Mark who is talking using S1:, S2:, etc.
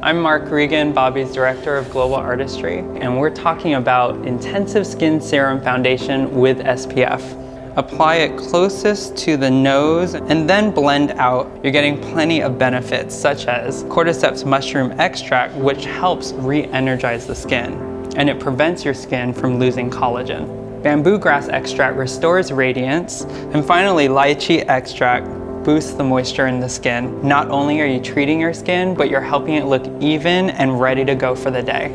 S1: I'm Mark Regan, Bobbi's Director of Global Artistry, and we're talking about Intensive Skin Serum Foundation with SPF. Apply it closest to the nose and then blend out. You're getting plenty of benefits such as cordyceps mushroom extract, which helps re-energize the skin, and it prevents your skin from losing collagen. Bamboo grass extract restores radiance, and finally lychee extract boosts the moisture in the skin. Not only are you treating your skin, but you're helping it look even and ready to go for the day.